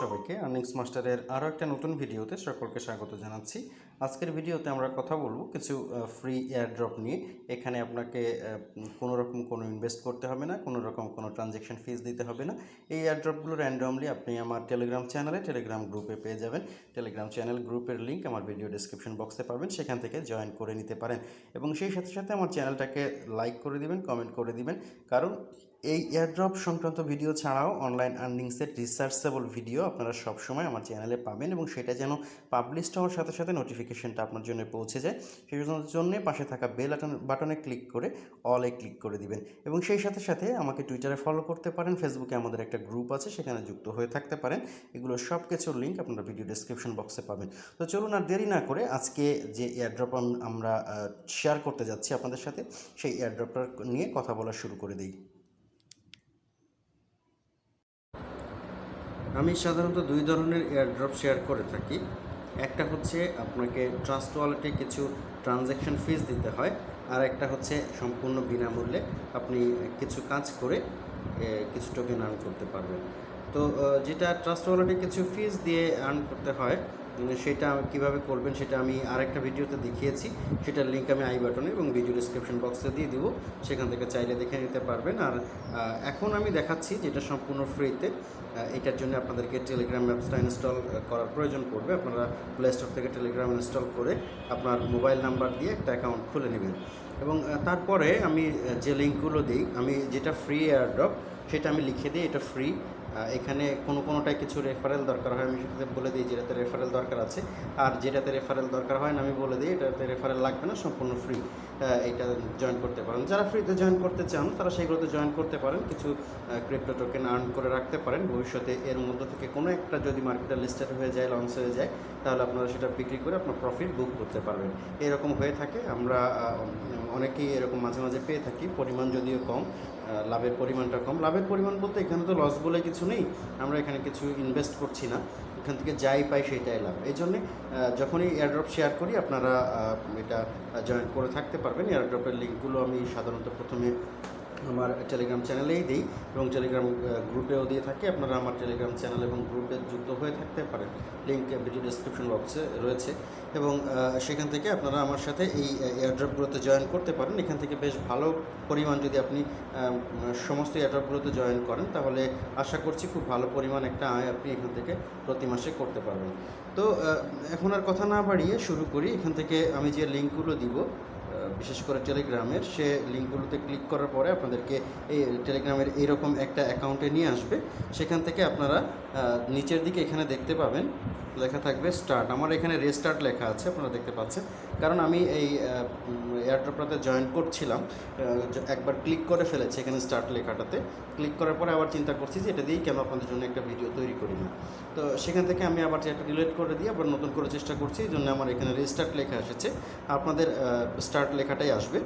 সবাইকে। আর্নিংস মাস্টারের আরও একটা নতুন ভিডিওতে সকলকে স্বাগত জানাচ্ছি। আজকের ভিডিওতে আমরা কথা বলব কিছু ফ্রি এয়ারড্রপ নিয়ে। এখানে আপনাকে কোনো রকম কোনো ইনভেস্ট করতে হবে না, কোনো রকম কোনো ট্রানজ্যাকশন ফিস দিতে হবে না। এই এয়ারড্রপগুলো র্যান্ডমলি আপনি আমার টেলিগ্রাম চ্যানেলে টেলিগ্রাম গ্রুপে পেয়ে যাবেন। টেলিগ্রাম চ্যানেল গ্রুপের লিঙ্ক আমার ভিডিও ডিসক্রিপশন বক্সে পাবেন, সেখান থেকে জয়েন করে নিতে পারেন। এবং সেই সাথে সাথে আমার চ্যানেলটাকে লাইক করে দিবেন কমেন্ট করে দিবেন। কারণ এই এয়ারড্রপ সংক্রান্ত ভিডিও ছাড়াও অনলাইন আর্নিংসের রিসার্চেবল ভিডিও আপনারা সবসময় আমার চ্যানেলে পাবেন এবং সেটা যেন পাবলিশ হওয়ার সাথে সাথে নোটিফিকেশনটা আপনার জন্য পৌঁছে যায়। সেই জন্য পাশে থাকা বেল বাটনে ক্লিক করে অলে ক্লিক করে দিবেন এবং সেই সাথে সাথে আমাকে টুইটারে ফলো করতে পারেন ফেসবুকে আমাদের একটা গ্রুপ আছে সেখানে যুক্ত হয়ে থাকতে পারেন। এগুলো সব কিছুর লিঙ্ক আপনারা ভিডিও ডিসক্রিপশন বক্সে পাবেন। তো চলুন আর দেরি না করে আজকে যে এয়ারড্রপ আমরা শেয়ার করতে যাচ্ছি আপনাদের সাথে, সেই এয়ারড্রপটা নিয়ে কথা বলা শুরু করে দিই। আমি সাধারণত দুই ধরনের এয়ারড্রপ শেয়ার করে থাকি। একটা হচ্ছে আপনাকে ট্রাস্ট ওয়ালেটে কিছু ট্রানজ্যাকশন ফিস দিতে হয়, আর একটা হচ্ছে সম্পূর্ণ বিনামূল্যে আপনি কিছু কাজ করে কিছু টোকেন আর্ন করতে পারবেন। তো যেটা ট্রাস্ট ওয়ালেটে কিছু ফিস দিয়ে আর্ন করতে হয় সেটা কীভাবে করবেন সেটা আমি আরেকটা ভিডিওতে দেখিয়েছি। সেটার লিঙ্ক আমি আই বাটনে এবং ভিডিও ডিসক্রিপশন বক্সে দিয়ে দিব। সেখান থেকে চাইলে দেখে নিতে পারবেন। আর এখন আমি দেখাচ্ছি যেটা সম্পূর্ণ ফ্রিতে এটার জন্য আপনাদেরকে টেলিগ্রাম অ্যাপসটা ইনস্টল করার প্রয়োজন পড়বে। আপনারা প্লে স্টোর থেকে টেলিগ্রাম ইনস্টল করে আপনার মোবাইল নাম্বার দিয়ে একটা অ্যাকাউন্ট খুলে নেবেন। এবং তারপরে আমি যে লিঙ্কগুলো দিই, আমি যেটা ফ্রি এয়ারড্রপ সেটা আমি লিখে দিই। এটা ফ্রি এখানে কোনো কোনোটায় কিছু রেফারেল দরকার হয়। আমি সেটাতে বলে দিই, যেটাতে রেফারেল দরকার আছে। আর যেটাতে রেফারেল দরকার হয় না, আমি বলে দিই, এটাতে রেফারেল লাগবে না, সম্পূর্ণ ফ্রি এটা জয়েন করতে পারেন। যারা ফ্রিতে জয়েন করতে চান, তারা সেইগুলোতে জয়েন করতে পারেন। কিছু ক্রিপ্টো টোকেন আর্ন করে রাখতে পারেন। ভবিষ্যতে এর মধ্য থেকে কোনো একটা যদি মার্কেটে লিস্টেড হয়ে যায় লঞ্চ হয়ে যায়, তাহলে আপনারা সেটা বিক্রি করে আপনার প্রফিট বুক করতে পারবেন। এরকম হয়ে থাকে। আমরা অনেকেই এরকম মাঝে মাঝে পেয়ে থাকি। পরিমাণ যদিও কম লাভের পরিমাণটা কম। লাভের পরিমাণ বলতে এখানে তো লস বলে কিছু নেই, আমরা এখানে কিছু ইনভেস্ট করছি না। এখান থেকে যাই পাই সেইটাই লাভ। এই জন্যে যখনই এয়ারড্রপ শেয়ার করি, আপনারা এটা জয়েন করে থাকতে পারবেন। এয়ারড্রপের লিঙ্কগুলো আমি সাধারণত প্রথমে আমার টেলিগ্রাম চ্যানেলেই দিই এবং টেলিগ্রাম গ্রুপেও দিয়ে থাকি। আপনারা আমার টেলিগ্রাম চ্যানেল এবং গ্রুপে যুক্ত হয়ে থাকতে পারেন। লিঙ্ক ভিডিও ডিসক্রিপশন বক্সে রয়েছে। এবং সেখান থেকে আপনারা আমার সাথে এই এয়ারড্রপগুলোতে জয়েন করতে পারেন। এখান থেকে বেশ ভালো পরিমাণ যদি আপনি সমস্ত এয়ারড্রপগুলোতে জয়েন করেন, তাহলে আশা করছি খুব ভালো পরিমাণ একটা আয় আপনি এখান থেকে প্রতি মাসে করতে পারবেন। তো এখন আর কথা না বাড়িয়ে শুরু করি। এখান থেকে আমি যে লিঙ্কগুলো দিব বিশেষ করে টেলিগ্রামের, সে লিঙ্কগুলোতে ক্লিক করার পরে আপনাদেরকে এই টেলিগ্রামের এইরকম একটা অ্যাকাউন্টে নিয়ে আসবে। সেখান থেকে আপনারা নিচের দিকে এখানে দেখতে পাবেন লেখা থাকবে স্টার্ট আমার এখানে রেস্টার্ট লেখা আছে, আপনারা দেখতে পাচ্ছেন। কারণ আমি এই এয়ারড্রপটাতে জয়েন করছিলাম একবার ক্লিক করে ফেলেছি এখানে স্টার্ট লেখাটাতে। ক্লিক করার পরে আবার চিন্তা করছি যে এটা দিয়েই কেন আপনাদের জন্য একটা ভিডিও তৈরি করি না। তো সেখান থেকে আমি আবার যেটা ডিলিট করে দিয়ে আবার নতুন করে চেষ্টা করছি, এই জন্য আমার এখানে রেস্টার্ট লেখা এসেছে। আপনাদের স্টার্ট লেখাটাই আসবে।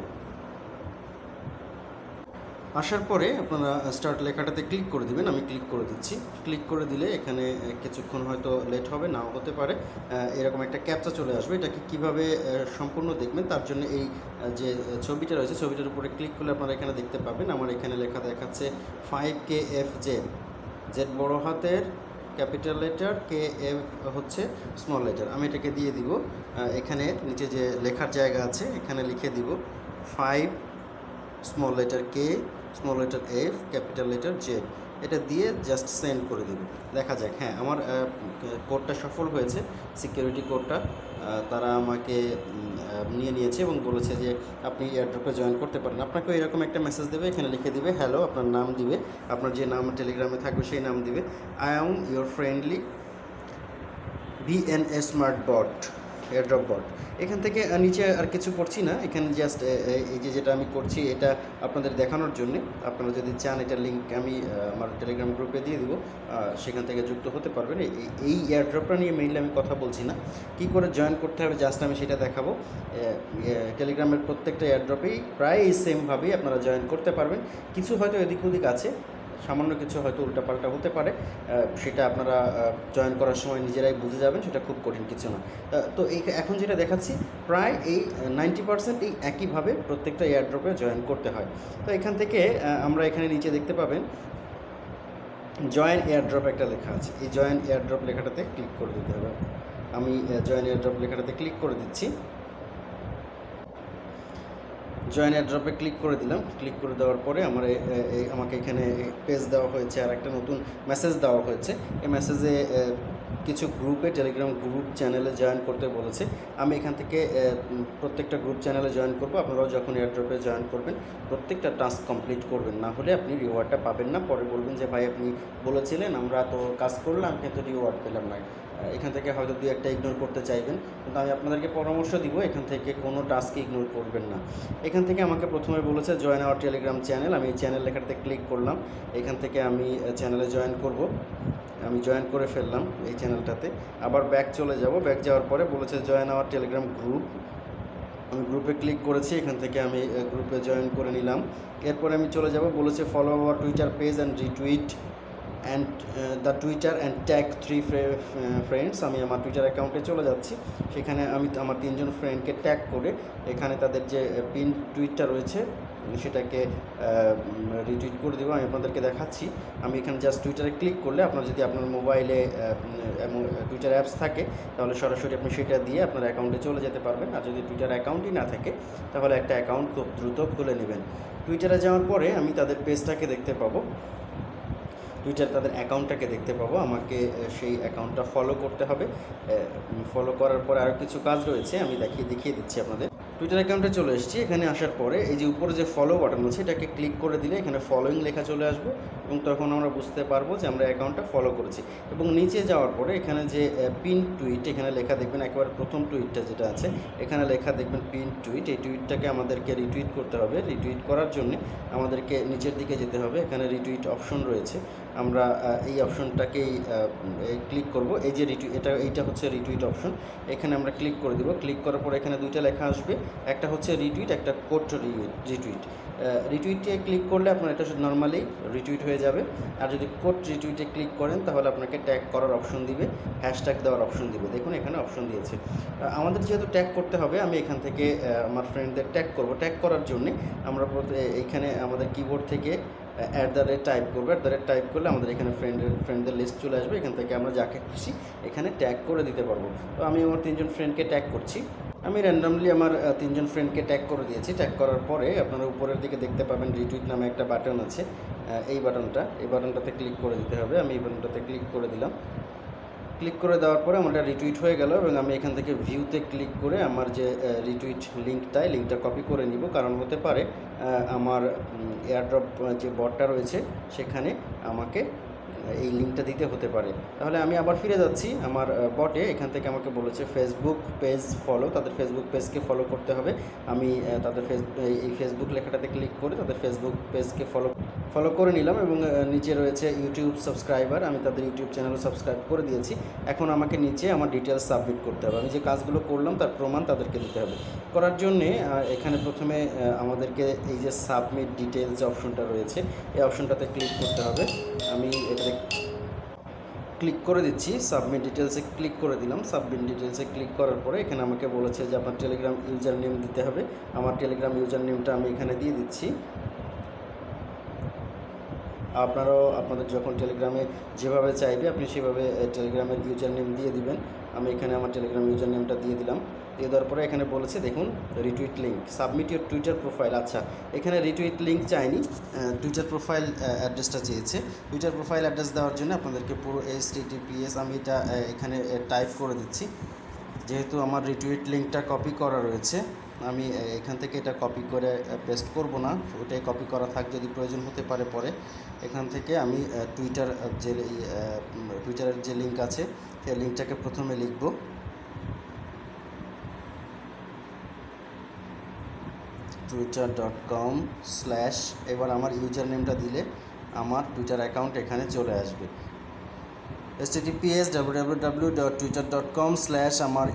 আসার পরে আপনারা স্টার্ট লেখাটাতে ক্লিক করে দিবেন, আমি ক্লিক করে দিচ্ছি। ক্লিক করে দিলে এখানে কিছুক্ষণ হয়তো লেট হবে, নাও হতে পারে। এরকম একটা ক্যাপচা চলে আসবে। এটাকে কীভাবে সম্পূর্ণ দেখবেন, তার জন্য এই যে, ছবিটা রয়েছে, ছবিটার উপরে ক্লিক করলে আপনারা এখানে দেখতে পাবেন। আমার এখানে লেখা দেখাচ্ছে five K F Z Z বড় হাতের ক্যাপিটাল লেটার কে এফ হচ্ছে স্মল লেটার আমি এটাকে দিয়ে দিব। এখানে নিচে যে লেখার জায়গা আছে, এখানে লিখে দিব five small letter K small letter F capital letter Z এটা দিয়ে জাস্ট সেন্ড করে দেবে। দেখা যাক হ্যাঁ আমার কোডটা সফল হয়েছে সিকিউরিটি কোডটা তারা আমাকে নিয়ে নিয়েছে এবং বলেছে যে আপনি এয়ারড্রপে জয়েন করতে পারেন। আপনাকেও এরকম একটা মেসেজ দেবে, এখানে লিখে দিবে হ্যালো আপনার নাম দিবে, আপনার যে নাম টেলিগ্রামে থাকবে সেই নাম দিবে। I am your friendly BNA smart bot airdrop bot এখান থেকে নিচে আর কিছু করছি না। এখানে জাস্ট এই যে যেটা আমি করছি, এটা আপনাদের দেখানোর জন্য। আপনারা যদি চান, এটা লিঙ্ক আমি আমার টেলিগ্রাম গ্রুপে দিয়ে দেবো। সেখান থেকে যুক্ত হতে পারবেন। এই- এয়ারড্রপটা নিয়ে মেইনলি আমি কথা বলছি না। কি করে জয়েন করতে হবে জাস্ট আমি সেটা দেখাবো। টেলিগ্রামের প্রত্যেকটা এয়ারড্রপেই প্রায় সেমভাবেই আপনারা জয়েন করতে পারবেন। কিছু হয়তো এদিক ওদিক আছে। সামান্য কিছু হয়তো উল্টাপাল্টা হতে পারে সেটা আপনারা জয়েন করার সময় নিজেরাই বুঝে যাবেন, সেটা খুব কঠিন কিছু না। তো এই এখন যেটা দেখাচ্ছি, প্রায় এই নাইনটি পার্সেন্ট এই একইভাবে প্রত্যেকটা এয়ারড্রপে জয়েন করতে হয়। তো এখান থেকে আমরা এখানে নিচে দেখতে পাবেন জয়েন এয়ারড্রপ একটা লেখা আছে। এই জয়েন এয়ারড্রপ লেখাটাতে ক্লিক করে দিতে হবে। আমি জয়েন এয়ারড্রপ লেখাটাতে ক্লিক করে দিচ্ছি। জয়েন এয়ারড্রপে ক্লিক করে দিলাম। ক্লিক করে দেওয়ার পরে আমার আমাকে এখানে পেজ দেওয়া হয়েছে আর একটা নতুন মেসেজ দেওয়া হয়েছে। এই মেসেজে কিছু গ্রুপে টেলিগ্রাম গ্রুপ চ্যানেলে জয়েন করতে বলেছে। আমি এখান থেকে প্রত্যেকটা গ্রুপ চ্যানেলে জয়েন করব। আপনারাও যখন এয়ারড্রপে জয়েন করবেন, প্রত্যেকটা টাস্ক কমপ্লিট করবেন। না হলে আপনি রিওয়ার্ডটা পাবেন না। পরে বলবেন যে, ভাই, আপনি বলেছিলেন, আমরা তো কাজ করলাম, কিন্তু রিওয়ার্ড পেলাম না। এখান থেকে হয়তো দুই একটা ইগনোর করতে চাইবেন। কিন্তু আমি আপনাদেরকে পরামর্শ দিব, এখান থেকে কোনো টাস্ক ইগনোর করবেন না। এখান থেকে আমাকে প্রথমে বলেছে জয়েন আওয়ার টেলিগ্রাম চ্যানেল আমি এই চ্যানেল লেখাটাতে ক্লিক করলাম। এখান থেকে আমি চ্যানেলে জয়েন করব। আমি জয়েন করে ফেললাম এই চ্যানেলটাতে আবার ব্যাক চলে যাব। ব্যাক যাওয়ার পরে বলেছে জয়েন আওয়ার টেলিগ্রাম গ্রুপ আমি গ্রুপে ক্লিক করেছি। এখান থেকে আমি গ্রুপে জয়েন করে নিলাম। এরপরে আমি চলে যাব। বলেছে follow our Twitter page and retweet and the Twitter and tag three friends আমি আমার টুইটার অ্যাকাউন্টে চলে যাচ্ছি। সেখানে আমি আমার তিনজন ফ্রেন্ডকে ট্যাগ করে এখানে তাদের যে পিন টুইটটা রয়েছে, সেটাকে রিটুইট করে দেবো, আমি আপনাদেরকে দেখাচ্ছি। আমি এখানে জাস্ট টুইটারে ক্লিক করলে আপনার যদি আপনার মোবাইলে টুইটার অ্যাপস থাকে, তাহলে সরাসরি আপনি সেটা দিয়ে আপনার অ্যাকাউন্টে চলে যেতে পারবেন। আর যদি টুইটার অ্যাকাউন্টই না থাকে, তাহলে একটা অ্যাকাউন্ট খুব দ্রুত খুলে নেবেন। টুইটারে যাওয়ার পরে আমি তাদের পেজটাকে দেখতে পাবো। টুইটার তাদের অ্যাকাউন্টটাকে দেখতে পাবো। আমাকে সেই অ্যাকাউন্টটা ফলো করতে হবে। ফলো করার পরে আরও কিছু কাজ রয়েছে, আমি দেখিয়ে দেখিয়ে দিচ্ছি আপনাদের। টুইটার অ্যাকাউন্টে চলে এসেছি। এখানে আসার পরে এই যে উপরে যে ফলো বাটন আছে, এটাকে ক্লিক করে দিলে এখানে ফলোয়িং লেখা চলে আসবে এবং তখন আমরা বুঝতে পারব যে আমরা অ্যাকাউন্টটা ফলো করেছি। এবং নিচে যাওয়ার পরে এখানে যে পিন টুইট এখানে লেখা দেখবেন একেবারে প্রথম টুইটটা যেটা আছে, এখানে লেখা দেখবেন পিন টুইট এই টুইটটাকে আমাদেরকে রিটুইট করতে হবে। রিটুইট করার জন্য আমাদেরকে নিচের দিকে যেতে হবে। এখানে রিটুইট অপশন রয়েছে। আমরা এই অপশনটাকেই ক্লিক করব। এই যে রিটুইট এটা, এইটা হচ্ছে রিটুইট অপশন এখানে আমরা ক্লিক করে দিব। ক্লিক করার পর এখানে দুইটা লেখা আসবে। একটা হচ্ছে রিটুইট একটা কোড রিটুইট রিটুইটে ক্লিক করলে আপনার এটা নর্মালি রিটুইট হয়ে যাবে। আর যদি কোট রিটুইটে ক্লিক করেন, তাহলে আপনাকে ট্যাগ করার অপশন দিবে। হ্যাশট্যাগ দেওয়ার অপশন দিবে। দেখুন, এখানে অপশন দিয়েছে। আমাদের যেহেতু ট্যাগ করতে হবে, আমি এখান থেকে আমার ফ্রেন্ডদের ট্যাগ করব। ট্যাগ করার জন্যে আমরা এইখানে আমাদের কিবোর্ড থেকে অ্যাট দ্য রেট টাইপ করব অ্যাট দ্য রেট টাইপ করলে আমাদের এখানে ফ্রেন্ডের ফ্রেন্ডদের লিস্ট চলে আসবে, এখান থেকে আমরা যাকে খুশি এখানে ট্যাগ করে দিতে পারব। তো আমি আমার তিনজন ফ্রেন্ডকে ট্যাগ করছি। আমি র্যান্ডামলি আমার তিনজন ফ্রেন্ডকে ট্যাগ করে দিয়েছি। ট্যাগ করার পরে আপনারা উপরের দিকে দেখতে পাবেন রিটুইট নামে একটা বাটন আছে। এই বাটনটা এই বাটনটাতে ক্লিক করে দিতে হবে। আমি এই বাটনটাতে ক্লিক করে দিলাম। ক্লিক করে দেওয়ার পরে আমার এটা রিটুইট হয়ে গেল এবং আমি এখান থেকে ভিউতে ক্লিক করে আমার যে রিটুইট লিঙ্কটায় লিঙ্কটা কপি করে নিব। কারণ হতে পারে আমার এয়ারড্রপ যে বটটা রয়েছে, সেখানে আমাকে এই লিঙ্কটা দিতে হতে পারে। তাহলে আমি আবার ফিরে যাচ্ছি আমার বটে। এখান থেকে আমাকে বলেছে ফেসবুক পেজ ফলো তাদের ফেসবুক পেজকে ফলো করতে হবে। আমি তাদের ফেস, এই ফেসবুক লেখাটাতে ক্লিক করে তাদের ফেসবুক পেজকে ফলো ফলো করে নিলাম এবং নিচে রয়েছে ইউটিউব সাবস্ক্রাইবার আমি তাদের ইউটিউব চ্যানেলও সাবস্ক্রাইব করে দিয়েছি। এখন আমাকে নিচে আমার ডিটেলস সাবমিট করতে হবে। আমি যে কাজগুলো করলাম তার প্রমাণ তাদেরকে দিতে হবে। করার জন্যে এখানে প্রথমে আমাদেরকে এই যে সাবমিট ডিটেলস যে অপশনটা রয়েছে, এই অপশনটাতে ক্লিক করতে হবে। আমি এটাতে ক্লিক করে দিচ্ছি সাবমিট ডিটেলসে ক্লিক করে দিলাম। সাবমিট ডিটেলসে ক্লিক করার পরে এখানে আমাকে বলেছে যে আপনার টেলিগ্রাম ইউজার নেম দিতে হবে। আমার টেলিগ্রাম ইউজার নেমটা আমি এখানে দিয়ে দিচ্ছি। আপনারাও, আপনাদের যখন টেলিগ্রামে যেভাবে চাইবে, আপনি সেভাবে টেলিগ্রামের ইউজার নেম দিয়ে দিবেন। আমি এখানে আমার টেলিগ্রাম ইউজার নেমটা দিয়ে দিলাম। দিয়ে দেওয়ার পরে এখানে বলেছে, দেখুন retweet link submit your Twitter profile আচ্ছা এখানে রিটুইট লিঙ্ক চাইনি টুইটার প্রোফাইল অ্যাড্রেসটা চেয়েছে। টুইটার প্রোফাইল অ্যাড্রেস দেওয়ার জন্য আপনাদেরকে পুরো এস টিটিপিএস আমি এটা এখানে টাইপ করে দিচ্ছি। যেহেতু আমার রিটুইট লিঙ্কটা কপি করা রয়েছে, আমি এখান থেকে এটা কপি করে পেস্ট করব না। ওটাই কপি করা থাক, যদি প্রয়োজন হতে পারে পরে। এখান থেকে আমি টুইটার যে টুইটারের যে লিঙ্ক আছে, সেই লিঙ্কটাকে প্রথমে লিখব। টুইটার ডট কম স্ল্যাশ এবার আমার ইউজার নেমটা দিলে আমার টুইটার অ্যাকাউন্ট এখানে চলে আসবে। S TPS W W W dot Twitter dot com slash আমার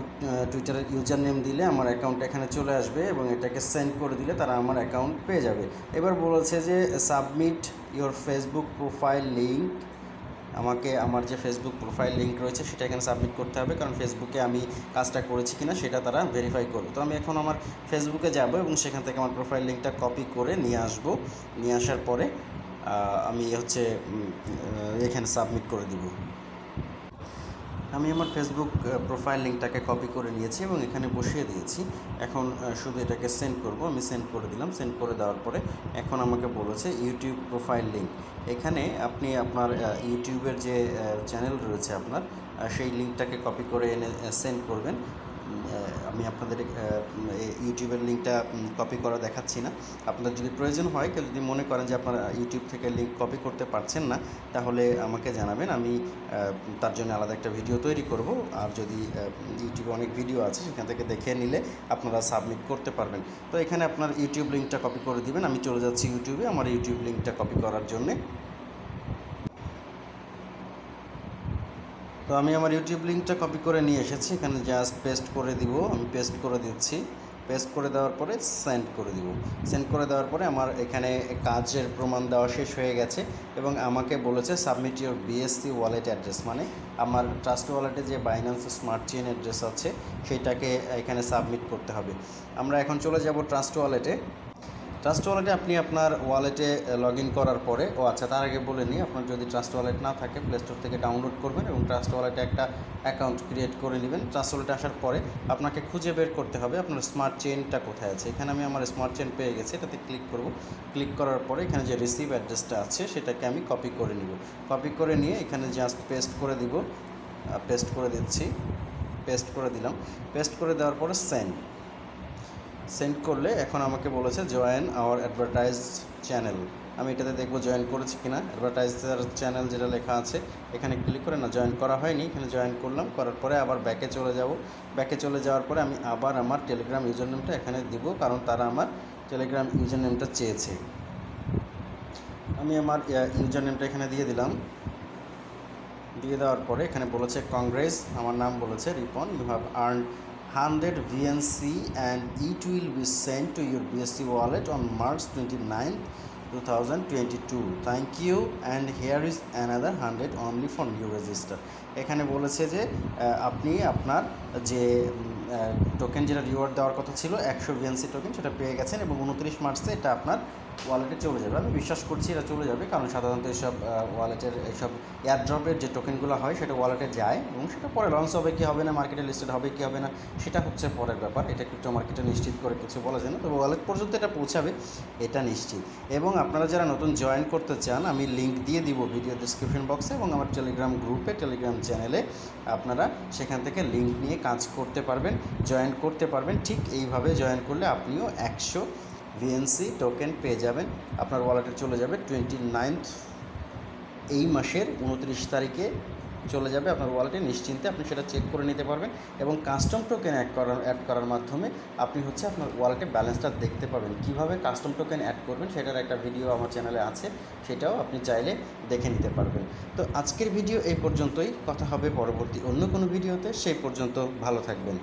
টুইটারের ইউজার নেম দিলে আমার অ্যাকাউন্ট এখানে চলে আসবে এবং এটাকে সেন্ড করে দিলে তারা আমার অ্যাকাউন্ট পেয়ে যাবে। এবার বলেছে যে submit your Facebook profile link আমাকে আমার যে ফেসবুক প্রোফাইল লিঙ্ক রয়েছে সেটা এখানে সাবমিট করতে হবে, কারণ ফেসবুকে আমি কাজটা করেছি কিনা সেটা তারা ভেরিফাই করবে। তো আমি এখন আমার ফেসবুকে যাব এবং সেখান থেকে আমার প্রোফাইল লিঙ্কটা কপি করে নিয়ে আসব। নিয়ে আসার পরে আমি হচ্ছে এখানে সাবমিট করে দিব। আমি আমার ফেসবুক প্রোফাইল লিঙ্কটাকে কপি করে নিয়েছি এবং এখানে বসিয়ে দিয়েছি। এখন শুধু এটাকে সেন্ড করব। আমি সেন্ড করে দিলাম। সেন্ড করে দেওয়ার পরে এখন আমাকে বলেছে ইউটিউব প্রোফাইল লিঙ্ক এখানে আপনি আপনার ইউটিউবের যে চ্যানেল রয়েছে আপনার সেই লিঙ্কটাকে কপি করে এনে সেন্ড করবেন। আমি আপনাদের ইউটিউবের লিঙ্কটা কপি করা দেখাচ্ছি না। আপনার যদি প্রয়োজন হয়, কেউ যদি মনে করেন যে আপনারা ইউটিউব থেকে লিঙ্ক কপি করতে পারছেন না, তাহলে আমাকে জানাবেন। আমি তার জন্য আলাদা একটা ভিডিও তৈরি করব। আর যদি ইউটিউবে অনেক ভিডিও আছে, সেখান থেকে দেখে নিলে আপনারা সাবমিট করতে পারবেন। তো এখানে আপনার ইউটিউব লিঙ্কটা কপি করে দিবেন। আমি চলে যাচ্ছি ইউটিউবে। আমার ইউটিউব লিঙ্কটা কপি করার জন্যে। তো আমি আমার ইউটিউব লিঙ্কটা কপি করে নিয়ে এসেছি। এখানে জাস্ট পেস্ট করে দিব। আমি পেস্ট করে দিচ্ছি। পেস্ট করে দেওয়ার পরে সেন্ড করে দিব। সেন্ড করে দেওয়ার পরে আমার এখানে কাজের প্রমাণ দেওয়া শেষ হয়ে গেছে এবং আমাকে বলেছে submit your BSC wallet address মানে আমার ট্রাস্ট ওয়ালেটে যে বাইন্যান্স স্মার্ট চেইন অ্যাড্রেস আছে সেইটাকে এখানে সাবমিট করতে হবে। আমরা এখন চলে যাব ট্রাস্ট ওয়ালেটে ট্রাস্ট ওয়ালেটে আপনি আপনার ওয়ালেটে লগ করার পরে, ও আচ্ছা তার আগে বলে নিই, আপনার যদি ট্রাস্ট ওয়ালেট না থাকে প্লে স্টোর থেকে ডাউনলোড করবেন এবং ট্রাস্ট ওয়ালেটে একটা অ্যাকাউন্ট ক্রিয়েট করে নেবেন। ট্রাস্ট ওয়ালেটে আসার পরে আপনাকে খুঁজে বের করতে হবে আপনার স্মার্ট চেনটা কোথায় আছে। এখানে আমি আমার স্মার্ট চেন পেয়ে গেছি, এটাতে ক্লিক করব। ক্লিক করার পরে এখানে যে রিসিভ অ্যাড্রেসটা আছে, সেটাকে আমি কপি করে নিব। কপি করে নিয়ে এখানে জাস্ট পেস্ট করে দিব। পেস্ট করে দিচ্ছি। পেস্ট করে দিলাম। পেস্ট করে দেওয়ার পরে সেন্ড সেন্ড করলে এখন আমাকে বলেছে জয়েন আওয়ার অ্যাডভার্টাইজ চ্যানেল আমি এটাতে দেখব জয়েন করেছি কিনা। অ্যাডভার্টাইজার চ্যানেল যেটা লেখা আছে, এখানে ক্লিক করে, না জয়েন করা হয়নি, এখানে জয়েন করলাম। করার পরে আবার ব্যাকে চলে যাব। ব্যাকে চলে যাওয়ার পরে আমি আবার আমার টেলিগ্রাম ইউজার নেমটা এখানে দিব, কারণ তারা আমার টেলিগ্রাম ইউজার নেমটা চেয়েছে। আমি আমার ইউজার নেমটা এখানে দিয়ে দিলাম। দিয়ে দেওয়ার পরে এখানে বলেছে কংগ্রেস আমার নাম বলেছে Ripon you have earn hundred VNC and it will be send to your BSC wallet on March twenty nine two thousand twenty two thank you and here is another hundred only for new register এখানে বলেছে যে আপনি আপনার যে token যেটা reward দেওয়ার কথা ছিল, একশো ভিএনসি টোকেন সেটা পেয়ে গেছেন এবং উনত্রিশ মার্চে এটা আপনার ওয়ালেটে চলে যাবে। আমি বিশ্বাস করছি এটা চলে যাবে, কারণ সাধারণত এসব ওয়ালেটের এইসব এয়ারড্রপের যে টোকেনগুলো হয়, সেটা ওয়ালেটে যায় এবং সেটা পরে লঞ্চ হবে কি হবে না মার্কেটে লিস্টেড হবে কি হবে না, সেটা হচ্ছে পরের ব্যাপার। এটা ক্রিপ্টো মার্কেটে নিশ্চিত করে কিছু বলা যায় না, তবে ওয়ালেট পর্যন্ত এটা পৌঁছাবে, এটা নিশ্চিত। এবং আপনারা যারা নতুন জয়েন করতে চান, আমি লিঙ্ক দিয়ে দিব ভিডিও ডিসক্রিপশন বক্সে এবং আমার টেলিগ্রাম গ্রুপে টেলিগ্রাম চ্যানেলে আপনারা সেখান থেকে লিঙ্ক নিয়ে কাজ করতে পারবেন জয়েন করতে পারবেন। ঠিক এইভাবে জয়েন করলে আপনিও একশো ভিএনসি টোকেন পেয়ে যাবেন। আপনার ওয়ালেটে চলে যাবে টোয়েন্টি নাইনথ এই মাসের উনত্রিশ তারিখে চলে যাবে আপনার ওয়ালেটে নিশ্চিন্তে আপনি সেটা চেক করে নিতে পারবেন এবং কাস্টম টোকেন অ্যাড করার অ্যাড করার মাধ্যমে আপনি হচ্ছে আপনার ওয়ালেটে ব্যালেন্সটা দেখতে পাবেন। কীভাবে কাস্টম টোকেন অ্যাড করবেন সেটার একটা ভিডিও আমার চ্যানেলে আছে, সেটাও আপনি চাইলে দেখে নিতে পারবেন। তো আজকের ভিডিও এই পর্যন্তই। কথা হবে পরবর্তী অন্য কোনো ভিডিওতে সেই পর্যন্ত ভালো থাকবেন।